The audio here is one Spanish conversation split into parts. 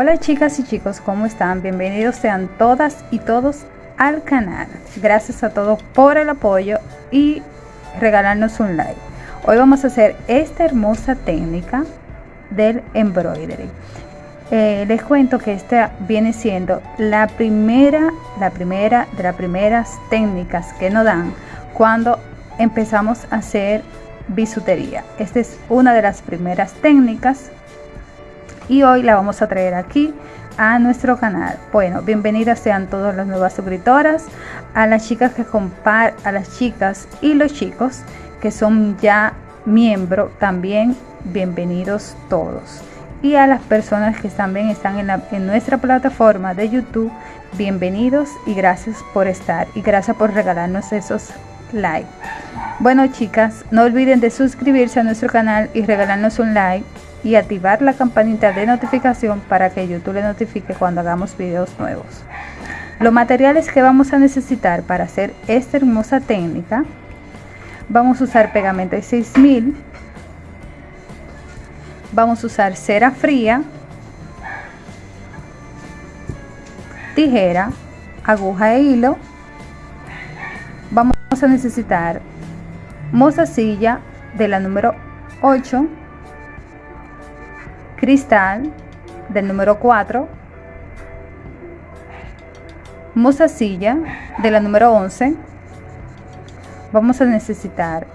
Hola chicas y chicos, ¿cómo están? Bienvenidos sean todas y todos al canal. Gracias a todos por el apoyo y regalarnos un like. Hoy vamos a hacer esta hermosa técnica del embroidery. Eh, les cuento que esta viene siendo la primera, la primera de las primeras técnicas que nos dan cuando empezamos a hacer bisutería. Esta es una de las primeras técnicas y hoy la vamos a traer aquí a nuestro canal. Bueno, bienvenidas sean todas las nuevas suscriptoras, a las chicas que compar, a las chicas y los chicos que son ya miembros también, bienvenidos todos. Y a las personas que también están en, en nuestra plataforma de YouTube, bienvenidos y gracias por estar y gracias por regalarnos esos likes. Bueno chicas, no olviden de suscribirse a nuestro canal y regalarnos un like y activar la campanita de notificación para que YouTube le notifique cuando hagamos videos nuevos. Los materiales que vamos a necesitar para hacer esta hermosa técnica, vamos a usar pegamento 6000, vamos a usar cera fría, tijera, aguja e hilo, vamos a necesitar mozasilla de la número 8, cristal del número 4, mozasilla de la número 11. Vamos a necesitar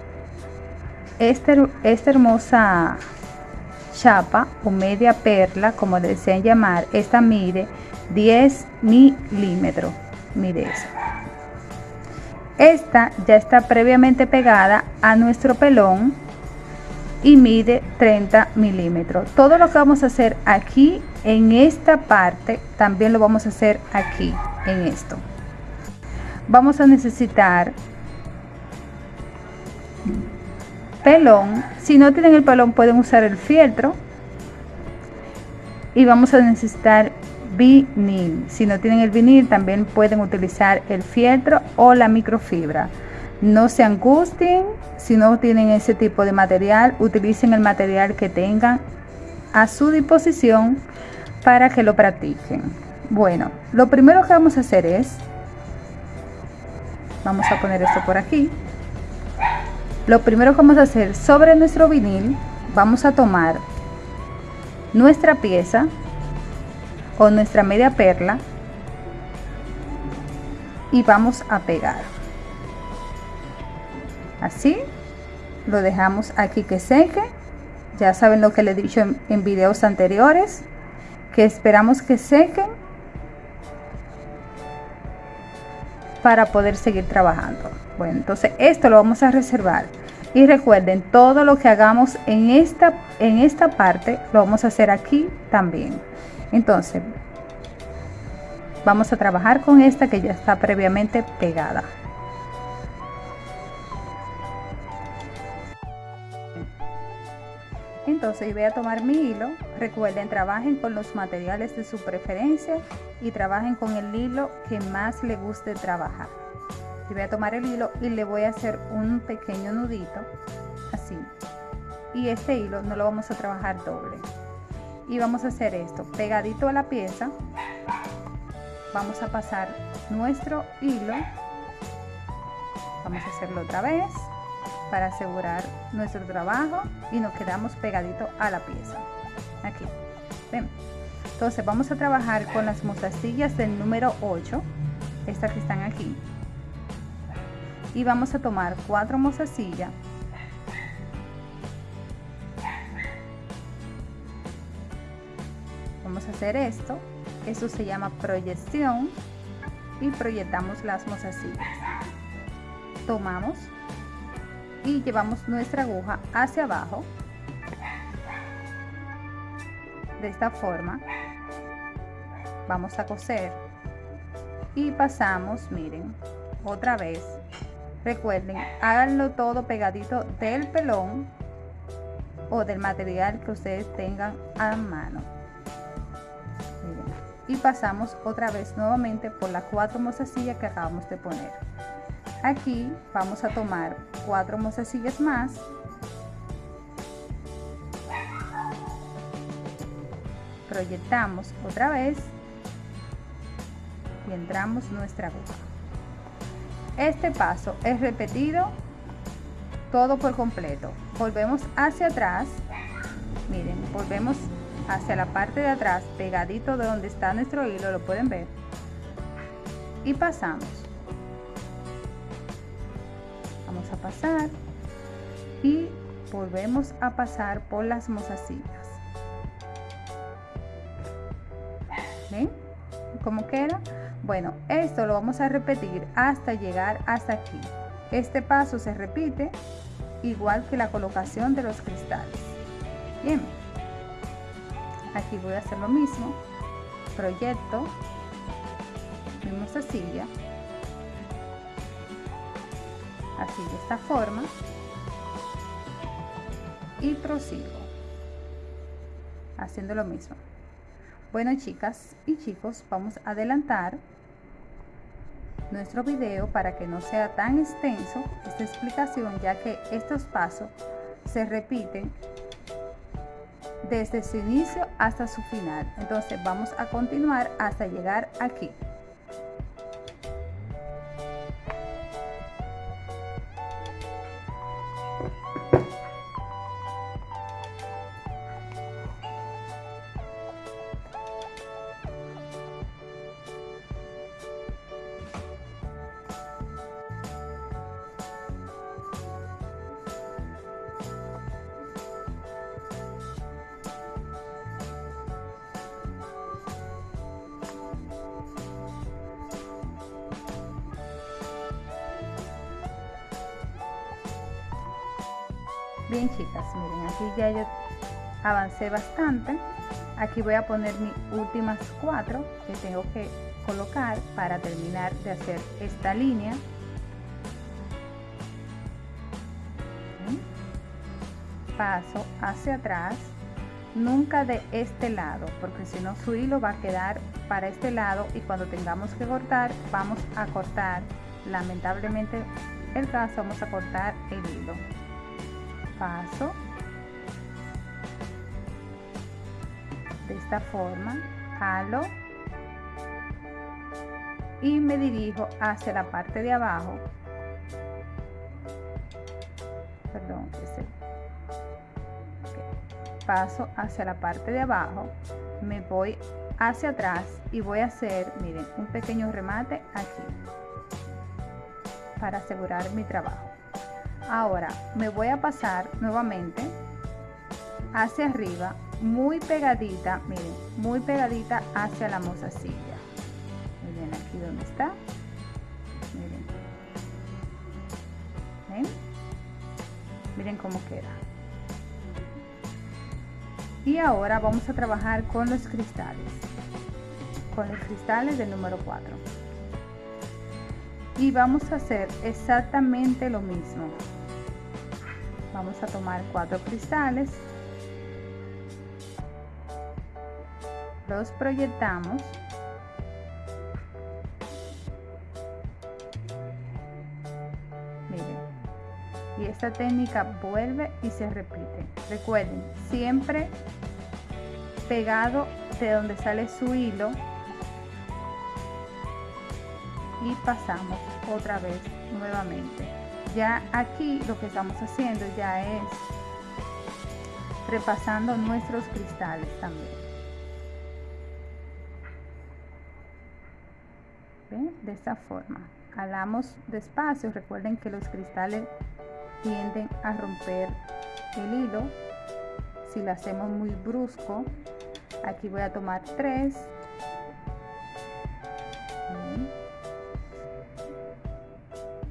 este, esta hermosa chapa o media perla, como le desean llamar. Esta mide 10 milímetros. Mide eso. Esta ya está previamente pegada a nuestro pelón y mide 30 milímetros. Todo lo que vamos a hacer aquí en esta parte también lo vamos a hacer aquí en esto. Vamos a necesitar pelón. Si no tienen el pelón pueden usar el fieltro. Y vamos a necesitar vinil. Si no tienen el vinil también pueden utilizar el fieltro o la microfibra. No se angustien si no tienen ese tipo de material, utilicen el material que tengan a su disposición para que lo practiquen. Bueno, lo primero que vamos a hacer es, vamos a poner esto por aquí. Lo primero que vamos a hacer sobre nuestro vinil, vamos a tomar nuestra pieza o nuestra media perla y vamos a pegar así lo dejamos aquí que seque. Ya saben lo que le he dicho en, en videos anteriores que esperamos que sequen para poder seguir trabajando. Bueno entonces esto lo vamos a reservar. Y recuerden todo lo que hagamos en esta en esta parte lo vamos a hacer aquí también. Entonces vamos a trabajar con esta que ya está previamente pegada entonces voy a tomar mi hilo. Recuerden trabajen con los materiales de su preferencia y trabajen con el hilo que más le guste trabajar. Y voy a tomar el hilo y le voy a hacer un pequeño nudito así. Y este hilo no lo vamos a trabajar doble. Y vamos a hacer esto pegadito a la pieza. Vamos a pasar nuestro hilo. Vamos a hacerlo otra vez para asegurar nuestro trabajo y nos quedamos pegadito a la pieza. Aquí. Entonces vamos a trabajar con las mostacillas del número 8 estas que están aquí. Y vamos a tomar cuatro mostacillas vamos a hacer esto. Eso se llama proyección. Y proyectamos las mostacillas tomamos y llevamos nuestra aguja hacia abajo. De esta forma vamos a coser. Y pasamos miren otra vez. Recuerden háganlo todo pegadito del pelón o del material que ustedes tengan a mano. Y pasamos otra vez nuevamente por las cuatro mozasillas que acabamos de poner. Aquí vamos a tomar cuatro mozasillas más. Proyectamos otra vez. Y entramos nuestra aguja. Este paso es repetido todo por completo. Volvemos hacia atrás. Miren volvemos hacia la parte de atrás pegadito de donde está nuestro hilo lo pueden ver. Y pasamos pasar y volvemos a pasar por las mozasillas. ¿ven? ¿cómo queda? bueno esto lo vamos a repetir hasta llegar hasta aquí. Este paso se repite igual que la colocación de los cristales. Bien. Aquí voy a hacer lo mismo. Proyecto mi mozasilla así de esta forma. Y prosigo haciendo lo mismo. Bueno chicas y chicos vamos a adelantar nuestro video para que no sea tan extenso esta explicación ya que estos pasos se repiten desde su inicio hasta su final. Entonces vamos a continuar hasta llegar aquí bien chicas miren aquí ya yo avancé bastante. Aquí voy a poner mis últimas cuatro que tengo que colocar para terminar de hacer esta línea. Paso hacia atrás nunca de este lado porque si no su hilo va a quedar para este lado y cuando tengamos que cortar vamos a cortar. Lamentablemente el caso vamos a cortar el hilo paso de esta forma halo y me dirijo hacia la parte de abajo. Perdón paso hacia la parte de abajo me voy hacia atrás y voy a hacer miren un pequeño remate aquí para asegurar mi trabajo ahora me voy a pasar nuevamente hacia arriba muy pegadita miren muy pegadita hacia la mozasilla. Miren aquí donde está. Miren. Miren cómo queda. Y ahora vamos a trabajar con los cristales con los cristales del número 4 y vamos a hacer exactamente lo mismo vamos a tomar cuatro cristales. Los proyectamos. Miren. Y esta técnica vuelve y se repite. Recuerden siempre pegado de donde sale su hilo. Y pasamos otra vez nuevamente ya aquí lo que estamos haciendo ya es repasando nuestros cristales también. De esta forma. Jalamos despacio. Recuerden que los cristales tienden a romper el hilo. Si lo hacemos muy brusco aquí voy a tomar tres.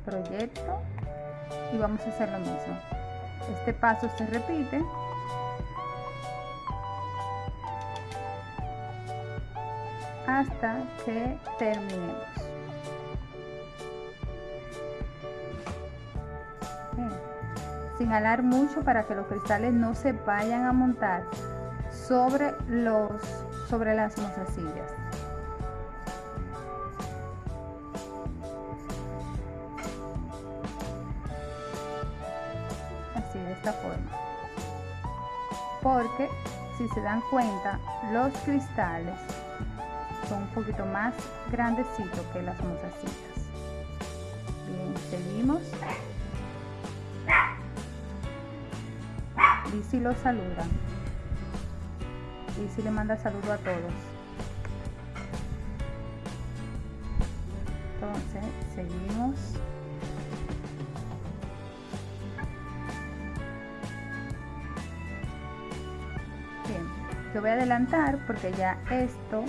Proyecto y vamos a hacer lo mismo. Este paso se repite. Hasta que terminemos. Sin alar mucho para que los cristales no se vayan a montar sobre los sobre las mozasillas se dan cuenta los cristales son un poquito más grandecitos que las mozacitas bien seguimos. Si los saluda si le manda saludo a todos. Entonces seguimos yo voy a adelantar porque ya esto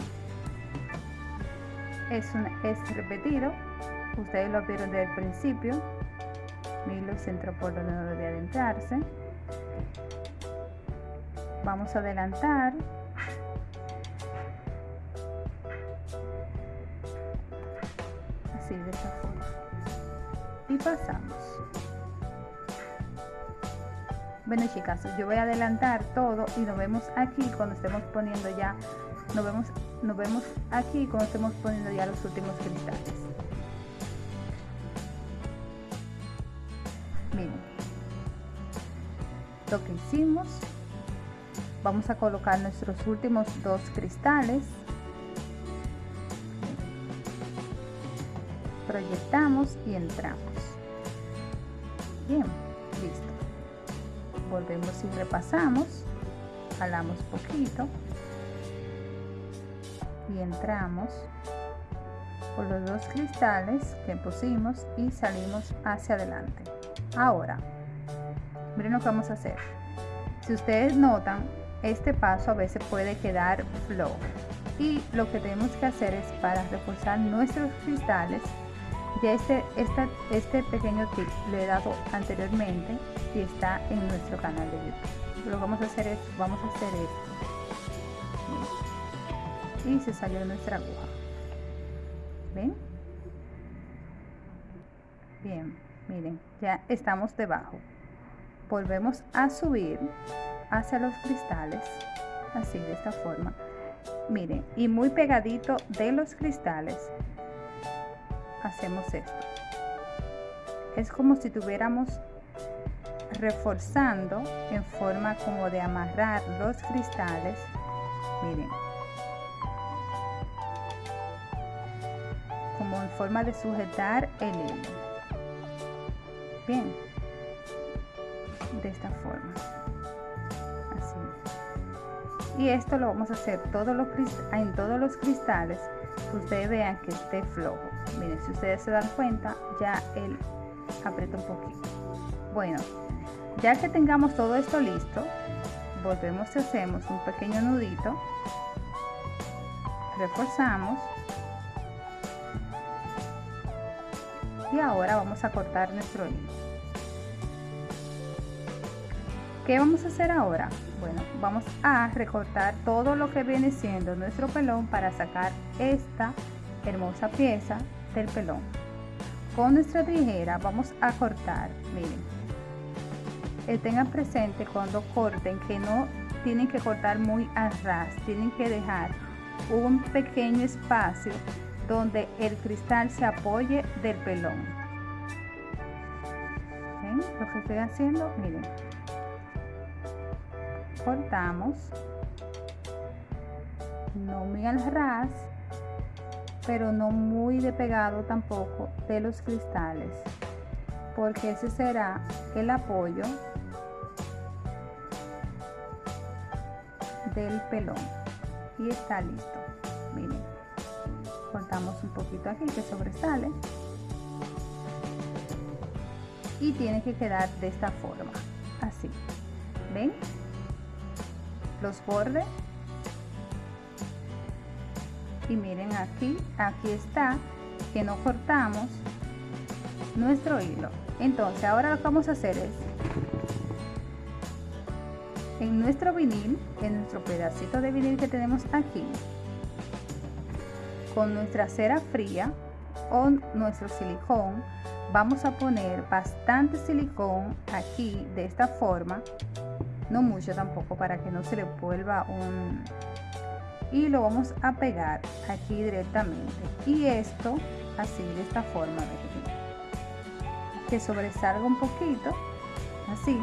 es, un, es repetido. Ustedes lo vieron desde el principio. Milo se entró por donde no debía adentrarse vamos a adelantar bueno chicas yo voy a adelantar todo y nos vemos aquí cuando estemos poniendo ya nos vemos nos vemos aquí cuando estemos poniendo ya los últimos cristales. Miren. Lo que hicimos vamos a colocar nuestros últimos dos cristales. Proyectamos y entramos. Bien volvemos y repasamos. Jalamos poquito. Y entramos por los dos cristales que pusimos y salimos hacia adelante. Ahora miren lo que vamos a hacer. Si ustedes notan este paso a veces puede quedar flojo. Y lo que tenemos que hacer es para reforzar nuestros cristales ya este, este, este pequeño tip lo he dado anteriormente y está en nuestro canal de youtube. Lo vamos a hacer es vamos a hacer esto. Y se salió nuestra aguja. Ven bien miren ya estamos debajo. Volvemos a subir hacia los cristales así de esta forma. Miren y muy pegadito de los cristales hacemos esto. Es como si tuviéramos reforzando en forma como de amarrar los cristales. Miren. Como en forma de sujetar el hilo. Bien. De esta forma. Y esto lo vamos a hacer todos los en todos los cristales. Ustedes vean que esté flojo miren si ustedes se dan cuenta ya él aprieta un poquito. Bueno ya que tengamos todo esto listo volvemos y hacemos un pequeño nudito. Reforzamos. Y ahora vamos a cortar nuestro hilo. ¿qué vamos a hacer ahora? bueno vamos a recortar todo lo que viene siendo nuestro pelón para sacar esta hermosa pieza del pelón. Con nuestra tijera vamos a cortar miren. Eh, tengan presente cuando corten que no tienen que cortar muy a ras tienen que dejar un pequeño espacio donde el cristal se apoye del pelón. Lo que estoy haciendo miren. Cortamos. No muy al ras pero no muy de pegado tampoco de los cristales porque ese será el apoyo del pelón. Y está listo. Miren cortamos un poquito aquí que sobresale. Y tiene que quedar de esta forma así. Ven los bordes y miren aquí aquí está que no cortamos nuestro hilo. Entonces ahora lo que vamos a hacer es en nuestro vinil en nuestro pedacito de vinil que tenemos aquí con nuestra cera fría o nuestro silicón vamos a poner bastante silicón aquí de esta forma no mucho tampoco para que no se le vuelva un y lo vamos a pegar aquí directamente. Y esto así de esta forma que sobresalga un poquito así.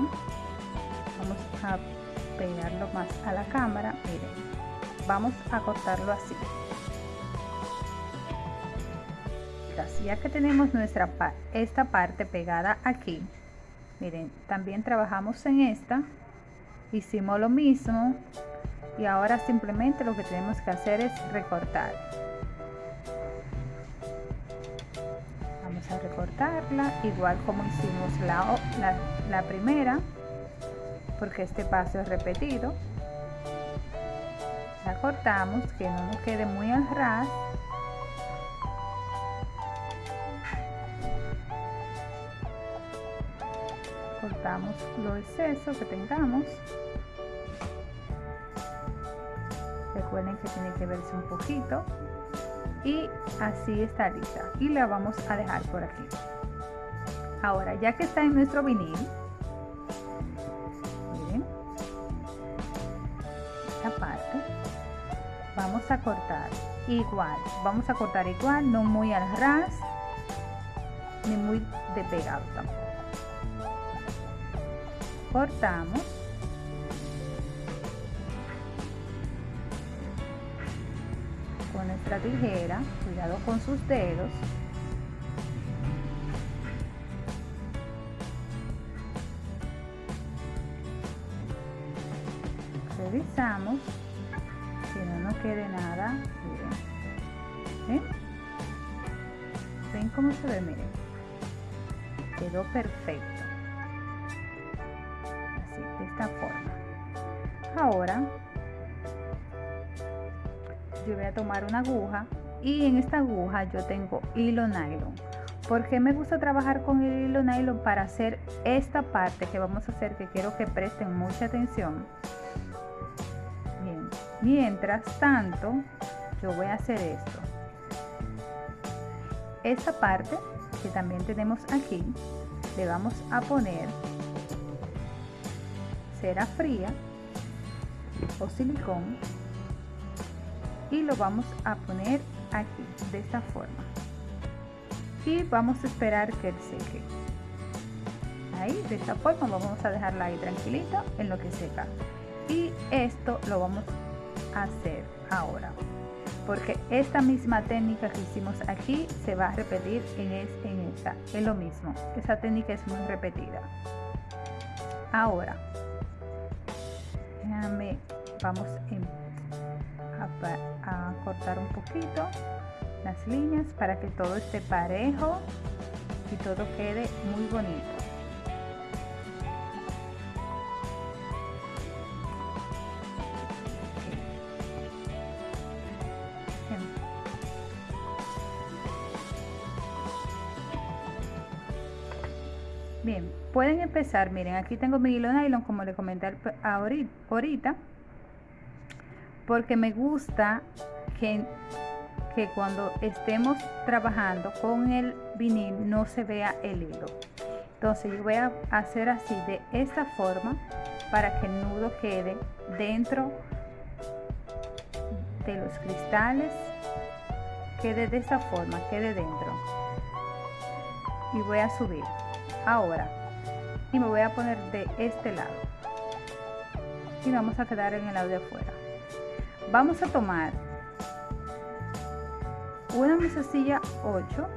Vamos a pegarlo más a la cámara miren. Vamos a cortarlo así. Ya que tenemos nuestra esta parte pegada aquí miren también trabajamos en esta. Hicimos lo mismo y ahora simplemente lo que tenemos que hacer es recortar. Vamos a recortarla igual como hicimos la, la, la primera porque este paso es repetido. La cortamos que no nos quede muy al ras. Cortamos lo exceso que tengamos recuerden que tiene que verse un poquito y así está lista. Y la vamos a dejar por aquí. Ahora ya que está en nuestro vinil esta parte vamos a cortar igual vamos a cortar igual no muy al ras ni muy de pegado tampoco. Cortamos nuestra tijera cuidado con sus dedos. Revisamos que no nos quede nada miren ven cómo se ve miren quedó perfecto. Esta forma. Ahora yo voy a tomar una aguja y en esta aguja yo tengo hilo nylon. Porque me gusta trabajar con el hilo nylon para hacer esta parte que vamos a hacer que quiero que presten mucha atención. Mientras tanto yo voy a hacer esto. Esta parte que también tenemos aquí le vamos a poner cera fría o silicón y lo vamos a poner aquí de esta forma. Y vamos a esperar que seque. Ahí de esta forma vamos a dejarla ahí tranquilita en lo que seca. Y esto lo vamos a hacer ahora porque esta misma técnica que hicimos aquí se va a repetir en, en esta. Es lo mismo esa técnica es muy repetida. Ahora vamos a, cortar un poquito las líneas para que todo esté parejo y todo quede muy bonito. Bien, pueden empezar, miren, aquí tengo mi hilo nylon como le comenté ahorita, porque me gusta que, cuando estemos trabajando con el vinil no se vea el hilo. Entonces yo voy a hacer así de esta forma para que el nudo quede dentro de los cristales, quede de esta forma, quede dentro. Y voy a subir ahora y me voy a poner de este lado y vamos a quedar en el lado de afuera vamos a tomar una mesecilla 8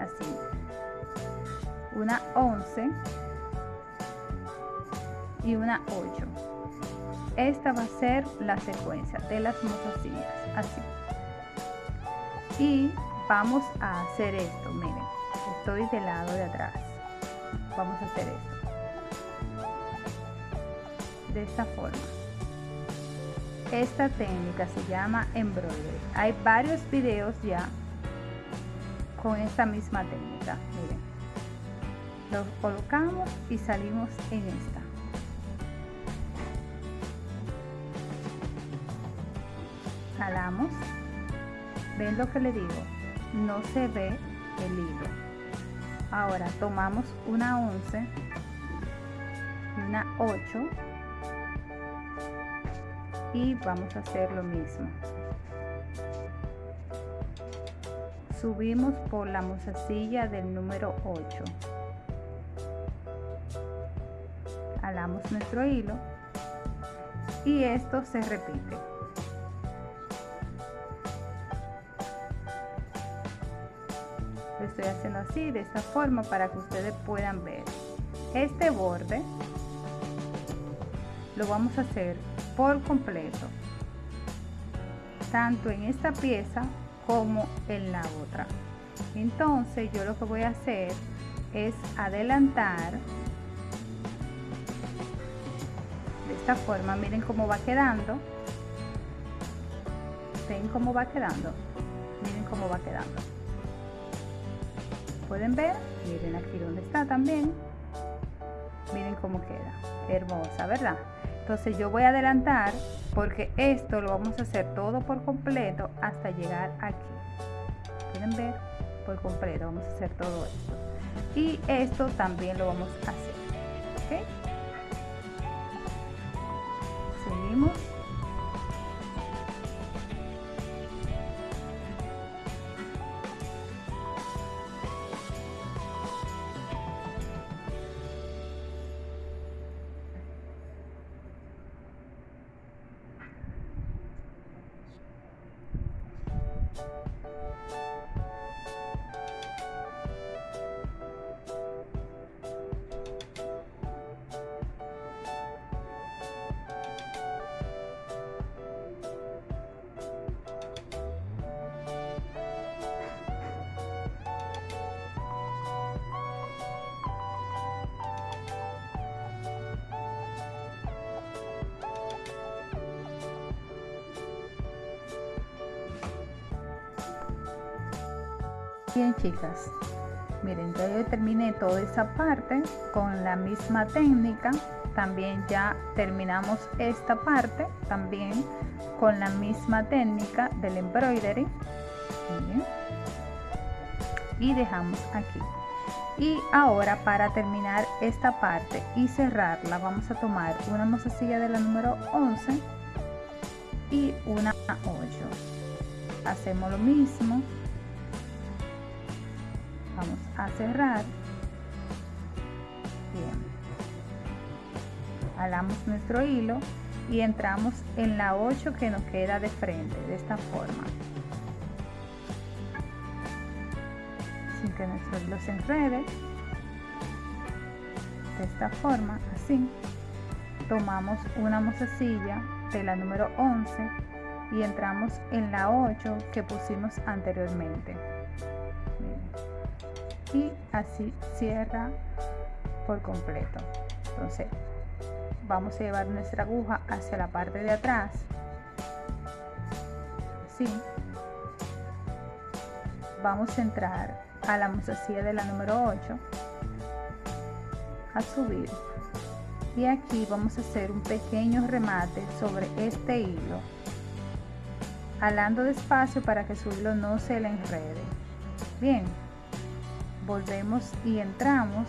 así. Una 11 y una 8 esta va a ser la secuencia de las mozasillas así. Y vamos a hacer esto. Miren estoy del lado de atrás. Vamos a hacer esto. De esta forma esta técnica se llama embroidery. Hay varios videos ya con esta misma técnica. Miren lo colocamos y salimos en esta. Jalamos. Ven lo que le digo no se ve el hilo. Ahora tomamos una 11 y una 8 y vamos a hacer lo mismo. Subimos por la mozasilla del número 8 a la jalamos nuestro hilo y esto se repite. Lo estoy haciendo así de esta forma para que ustedes puedan ver. Este borde lo vamos a hacer por completo tanto en esta pieza como en la otra. Entonces yo lo que voy a hacer es adelantar de esta forma. Miren cómo va quedando. Ven cómo va quedando miren cómo va quedando. Pueden ver miren aquí donde está también. Miren cómo queda. Hermosa verdad entonces yo voy a adelantar porque esto lo vamos a hacer todo por completo hasta llegar aquí. Pueden ver por completo vamos a hacer todo esto. Y esto también lo vamos a hacer ¿ok? seguimos Bien chicas, miren ya yo terminé toda esa parte con la misma técnica. También ya terminamos esta parte también con la misma técnica del embroidery. Y dejamos aquí. Y ahora para terminar esta parte y cerrarla vamos a tomar una mozasilla de la número 11 y una 8. Hacemos lo mismo a cerrar. Bien. Jalamos nuestro hilo y entramos en la 8 que nos queda de frente de esta forma. Sin que nuestro hilo se enrede de esta forma así. Tomamos una mozasilla de la número 11 y entramos en la 8 que pusimos anteriormente y así cierra por completo. Entonces vamos a llevar nuestra aguja hacia la parte de atrás. Así vamos a entrar a la mozasilla de la número 8 a subir. Y aquí vamos a hacer un pequeño remate sobre este hilo alando despacio para que su hilo no se le enrede. Bien volvemos y entramos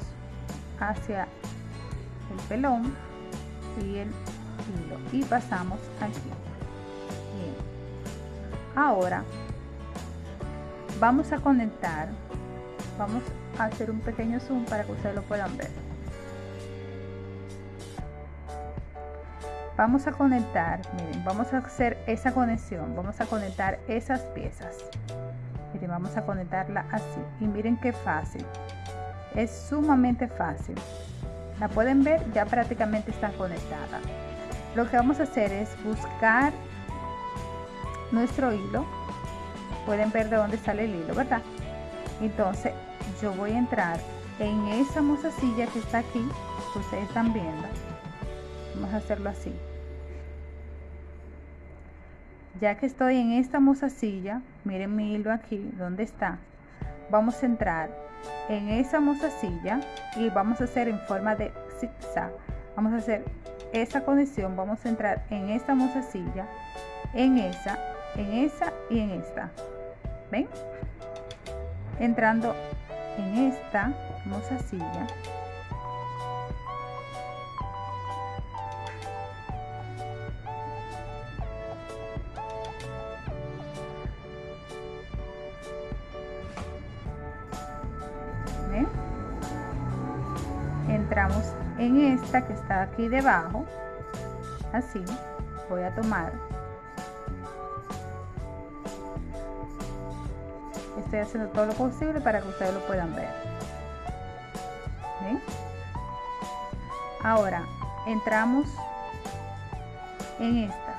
hacia el pelón y el hilo. Y pasamos aquí bien. Ahora vamos a conectar vamos a hacer un pequeño zoom para que ustedes lo puedan ver. Vamos a conectar miren vamos a hacer esa conexión vamos a conectar esas piezas miren vamos a conectarla así. Y miren qué fácil. Es sumamente fácil. La pueden ver ya prácticamente está conectada. Lo que vamos a hacer es buscar nuestro hilo. Pueden ver de dónde sale el hilo verdad entonces yo voy a entrar en esa mozasilla que está aquí que ustedes están viendo. Vamos a hacerlo así. Ya que estoy en esta mozasilla miren mi hilo aquí donde está vamos a entrar en esa mozasilla y vamos a hacer en forma de zigzag. Vamos a hacer esa conexión vamos a entrar en esta mozasilla en esa en esa y en esta. Ven entrando en esta mozasilla aquí debajo así voy a tomar. Estoy haciendo todo lo posible para que ustedes lo puedan ver. Ahora entramos en esta.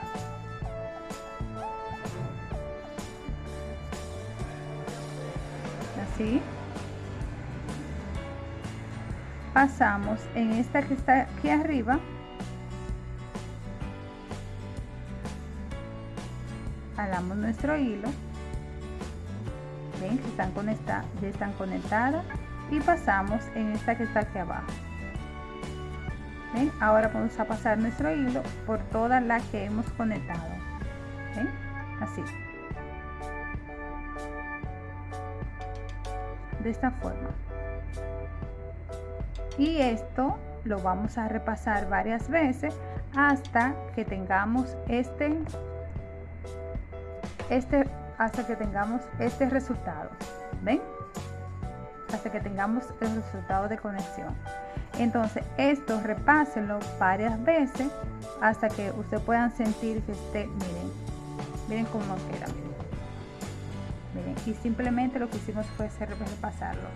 Así pasamos en esta que está aquí arriba. Jalamos nuestro hilo. Ven que están conectadas ya están conectadas. Y pasamos en esta que está aquí abajo. ¿Ven? ahora vamos a pasar nuestro hilo por todas las que hemos conectado. Así. De esta forma y esto lo vamos a repasar varias veces hasta que tengamos este este hasta que tengamos este resultado. Ven hasta que tengamos el resultado de conexión. Entonces esto repásenlo varias veces hasta que ustedes puedan sentir que esté miren miren cómo queda miren. y simplemente lo que hicimos fue repasarlo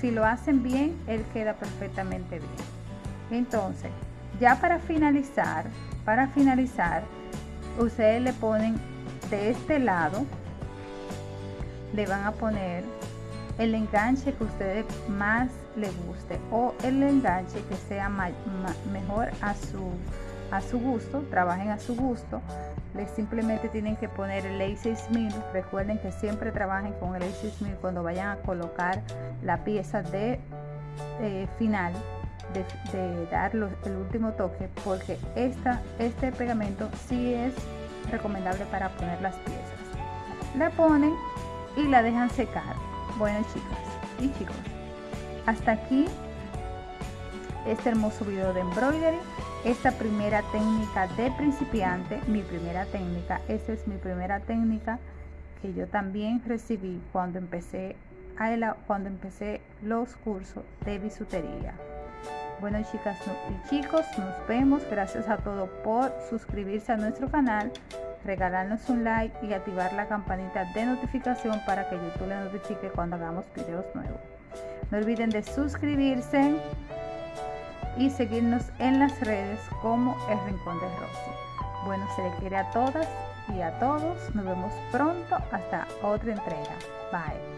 si lo hacen bien él queda perfectamente bien. Entonces ya para finalizar para finalizar ustedes le ponen de este lado le van a poner el enganche que ustedes más le guste o el enganche que sea mejor a su a su gusto trabajen a su gusto les simplemente tienen que poner el A6000 recuerden que siempre trabajen con el A6000 cuando vayan a colocar la pieza de eh, final de, de dar el último toque porque esta, este pegamento sí es recomendable para poner las piezas. La ponen y la dejan secar. Bueno chicas y chicos hasta aquí este hermoso video de embroidery esta primera técnica de principiante mi primera técnica esta es mi primera técnica que yo también recibí cuando empecé a cuando empecé los cursos de bisutería. Bueno chicas y chicos nos vemos. Gracias a todos por suscribirse a nuestro canal regalarnos un like y activar la campanita de notificación para que YouTube le notifique cuando hagamos videos nuevos. No olviden de suscribirse y seguirnos en las redes como el Rincón de Rosy. Bueno, se le quiere a todas y a todos. Nos vemos pronto hasta otra entrega. Bye.